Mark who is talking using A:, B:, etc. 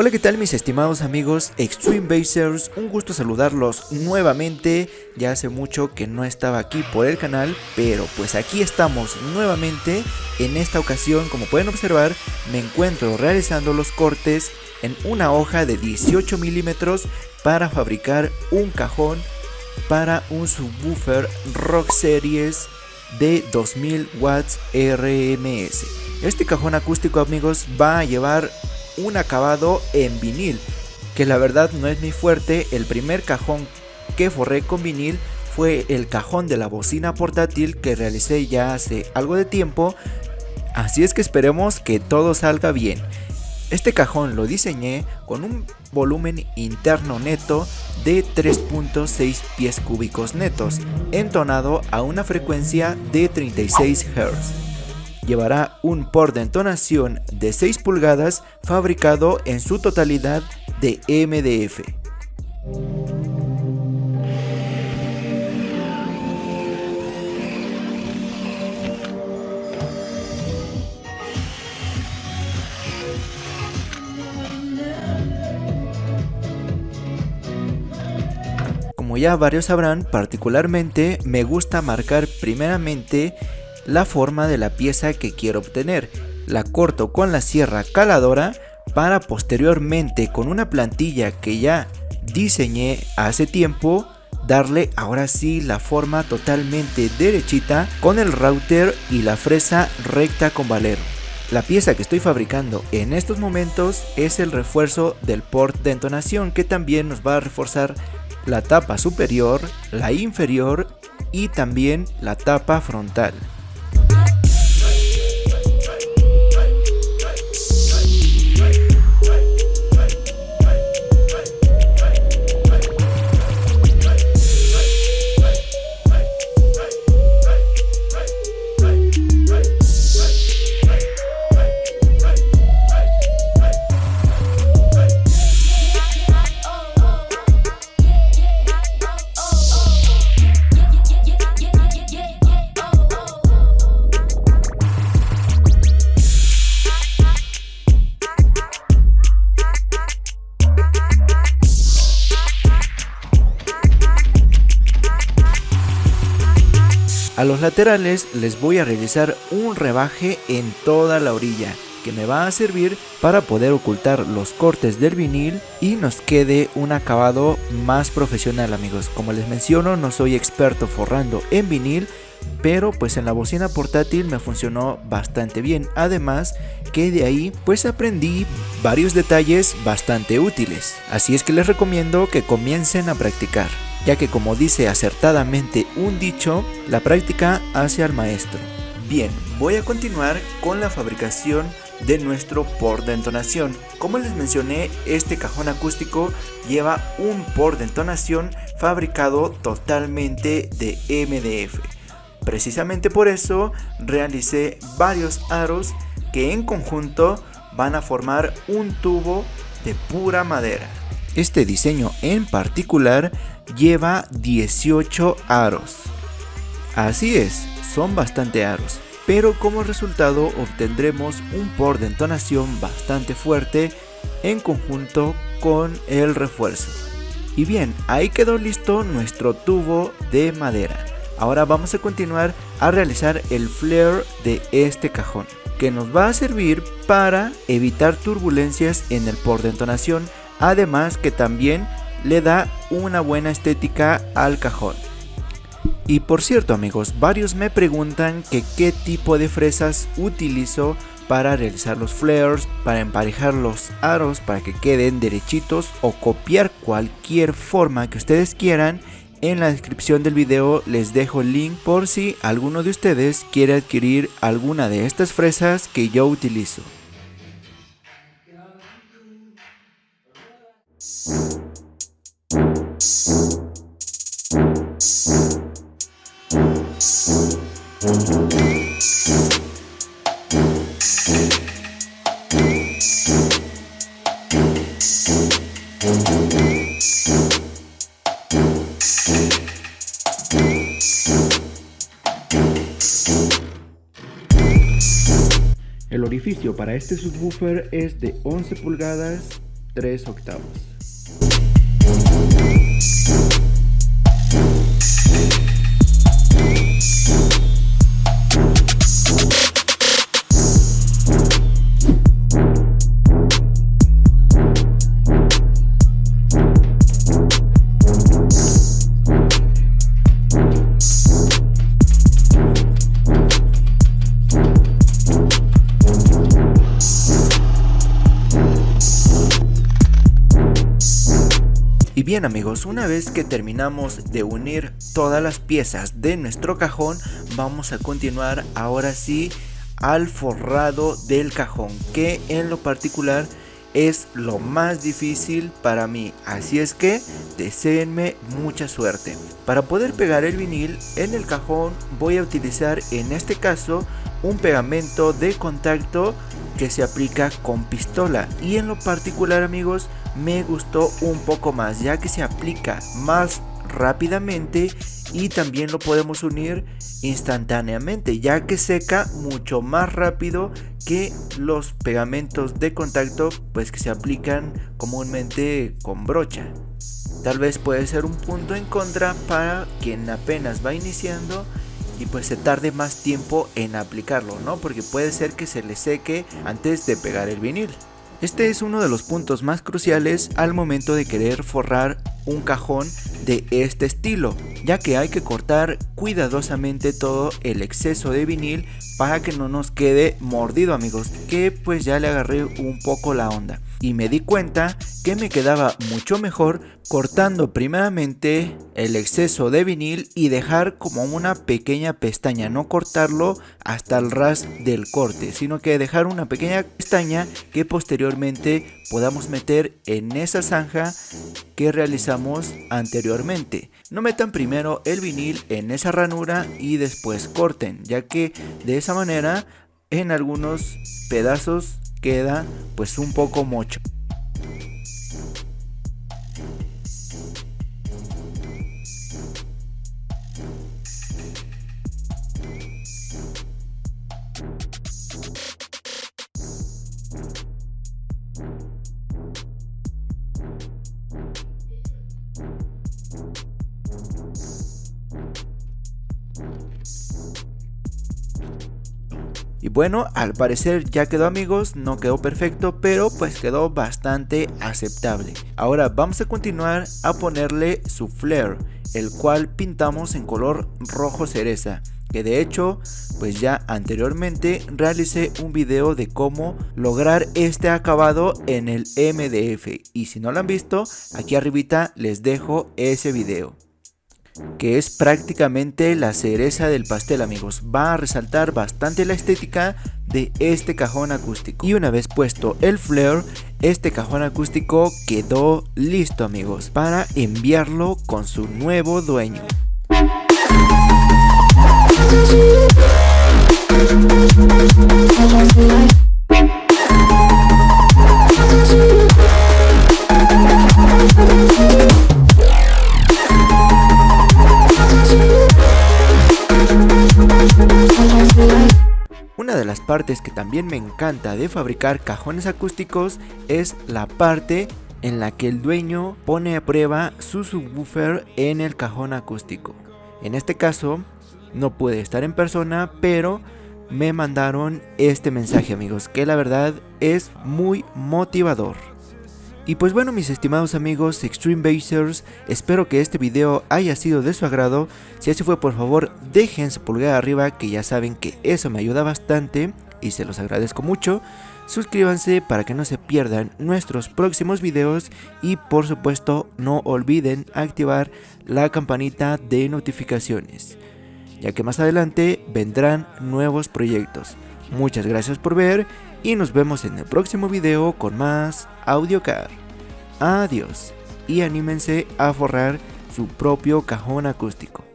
A: Hola qué tal mis estimados amigos Extreme Basers, un gusto saludarlos nuevamente, ya hace mucho que no estaba aquí por el canal, pero pues aquí estamos nuevamente, en esta ocasión como pueden observar me encuentro realizando los cortes en una hoja de 18 milímetros para fabricar un cajón para un subwoofer Rock Series de 2000 watts RMS. Este cajón acústico amigos va a llevar un acabado en vinil, que la verdad no es mi fuerte, el primer cajón que forré con vinil fue el cajón de la bocina portátil que realicé ya hace algo de tiempo, así es que esperemos que todo salga bien. Este cajón lo diseñé con un volumen interno neto de 3.6 pies cúbicos netos, entonado a una frecuencia de 36 Hz llevará un port de entonación de 6 pulgadas fabricado en su totalidad de MDF. Como ya varios sabrán, particularmente me gusta marcar primeramente la forma de la pieza que quiero obtener. La corto con la sierra caladora para posteriormente con una plantilla que ya diseñé hace tiempo darle ahora sí la forma totalmente derechita con el router y la fresa recta con valero. La pieza que estoy fabricando en estos momentos es el refuerzo del port de entonación que también nos va a reforzar la tapa superior, la inferior y también la tapa frontal. Los laterales les voy a realizar un rebaje en toda la orilla que me va a servir para poder ocultar los cortes del vinil y nos quede un acabado más profesional amigos. Como les menciono no soy experto forrando en vinil pero pues en la bocina portátil me funcionó bastante bien. Además que de ahí pues aprendí varios detalles bastante útiles. Así es que les recomiendo que comiencen a practicar ya que como dice acertadamente un dicho, la práctica hace al maestro. Bien, voy a continuar con la fabricación de nuestro port de entonación. Como les mencioné, este cajón acústico lleva un port de entonación fabricado totalmente de MDF. Precisamente por eso realicé varios aros que en conjunto van a formar un tubo de pura madera. Este diseño en particular lleva 18 aros. Así es, son bastante aros, pero como resultado obtendremos un por de entonación bastante fuerte en conjunto con el refuerzo. Y bien, ahí quedó listo nuestro tubo de madera. Ahora vamos a continuar a realizar el flare de este cajón, que nos va a servir para evitar turbulencias en el por de entonación, además que también le da una buena estética al cajón. Y por cierto amigos, varios me preguntan que qué tipo de fresas utilizo para realizar los flares, para emparejar los aros para que queden derechitos o copiar cualquier forma que ustedes quieran. En la descripción del video les dejo el link por si alguno de ustedes quiere adquirir alguna de estas fresas que yo utilizo. El orificio para este subwoofer es de 11 pulgadas 3 octavos. Bien amigos, una vez que terminamos de unir todas las piezas de nuestro cajón, vamos a continuar ahora sí al forrado del cajón, que en lo particular es lo más difícil para mí, así es que deseenme mucha suerte. Para poder pegar el vinil en el cajón voy a utilizar en este caso un pegamento de contacto que se aplica con pistola y en lo particular amigos me gustó un poco más ya que se aplica más rápidamente y también lo podemos unir instantáneamente ya que seca mucho más rápido que los pegamentos de contacto pues que se aplican comúnmente con brocha tal vez puede ser un punto en contra para quien apenas va iniciando y pues se tarde más tiempo en aplicarlo, ¿no? Porque puede ser que se le seque antes de pegar el vinil. Este es uno de los puntos más cruciales al momento de querer forrar un cajón de este estilo, ya que hay que cortar cuidadosamente todo el exceso de vinil para que no nos quede mordido amigos, que pues ya le agarré un poco la onda y me di cuenta que me quedaba mucho mejor cortando primeramente el exceso de vinil y dejar como una pequeña pestaña, no cortarlo hasta el ras del corte, sino que dejar una pequeña pestaña que posteriormente podamos meter en esa zanja que realizamos anteriormente. No metan primero el vinil en esa ranura y después corten, ya que de esa manera en algunos pedazos queda pues un poco mocho. Y bueno, al parecer ya quedó amigos, no quedó perfecto, pero pues quedó bastante aceptable. Ahora vamos a continuar a ponerle su flare, el cual pintamos en color rojo cereza. Que de hecho, pues ya anteriormente realicé un video de cómo lograr este acabado en el MDF. Y si no lo han visto, aquí arribita les dejo ese video que es prácticamente la cereza del pastel amigos, va a resaltar bastante la estética de este cajón acústico. Y una vez puesto el flare, este cajón acústico quedó listo amigos para enviarlo con su nuevo dueño. que también me encanta de fabricar cajones acústicos es la parte en la que el dueño pone a prueba su subwoofer en el cajón acústico. En este caso no puede estar en persona, pero me mandaron este mensaje amigos, que la verdad es muy motivador. Y pues bueno mis estimados amigos Extreme Basers, espero que este video haya sido de su agrado, si así fue por favor dejen su pulgar arriba que ya saben que eso me ayuda bastante y se los agradezco mucho. Suscríbanse para que no se pierdan nuestros próximos videos y por supuesto no olviden activar la campanita de notificaciones, ya que más adelante vendrán nuevos proyectos. Muchas gracias por ver y nos vemos en el próximo video con más AudioCar. Adiós y anímense a forrar su propio cajón acústico.